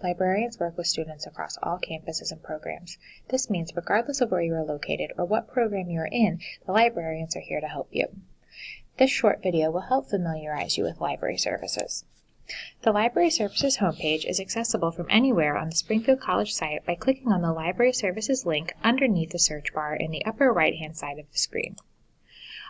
librarians work with students across all campuses and programs. This means regardless of where you are located or what program you are in, the librarians are here to help you. This short video will help familiarize you with library services. The Library Services homepage is accessible from anywhere on the Springfield College site by clicking on the Library Services link underneath the search bar in the upper right-hand side of the screen.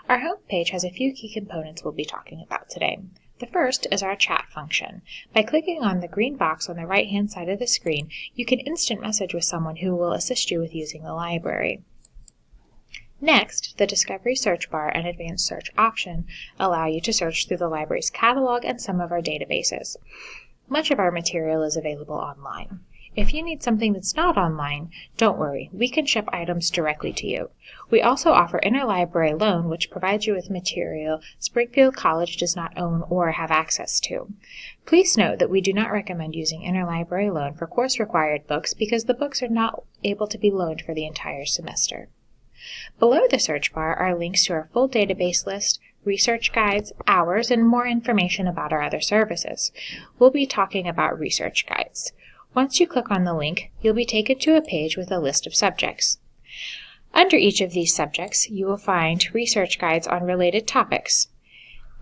Our homepage has a few key components we'll be talking about today. The first is our chat function. By clicking on the green box on the right-hand side of the screen, you can instant message with someone who will assist you with using the library. Next, the Discovery search bar and Advanced Search option allow you to search through the library's catalog and some of our databases. Much of our material is available online. If you need something that's not online, don't worry, we can ship items directly to you. We also offer interlibrary loan, which provides you with material Springfield College does not own or have access to. Please note that we do not recommend using interlibrary loan for course required books because the books are not able to be loaned for the entire semester. Below the search bar are links to our full database list, research guides, hours, and more information about our other services. We'll be talking about research guides. Once you click on the link, you'll be taken to a page with a list of subjects. Under each of these subjects, you will find research guides on related topics.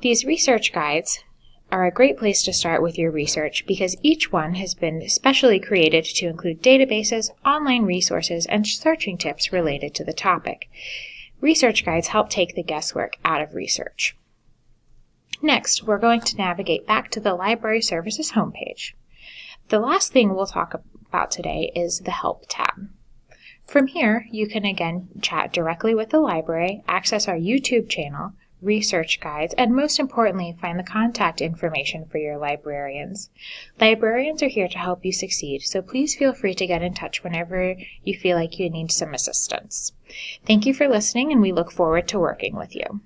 These research guides are a great place to start with your research because each one has been specially created to include databases, online resources, and searching tips related to the topic. Research guides help take the guesswork out of research. Next, we're going to navigate back to the Library Services homepage. The last thing we'll talk about today is the Help tab. From here, you can again chat directly with the library, access our YouTube channel, research guides, and most importantly, find the contact information for your librarians. Librarians are here to help you succeed, so please feel free to get in touch whenever you feel like you need some assistance. Thank you for listening, and we look forward to working with you.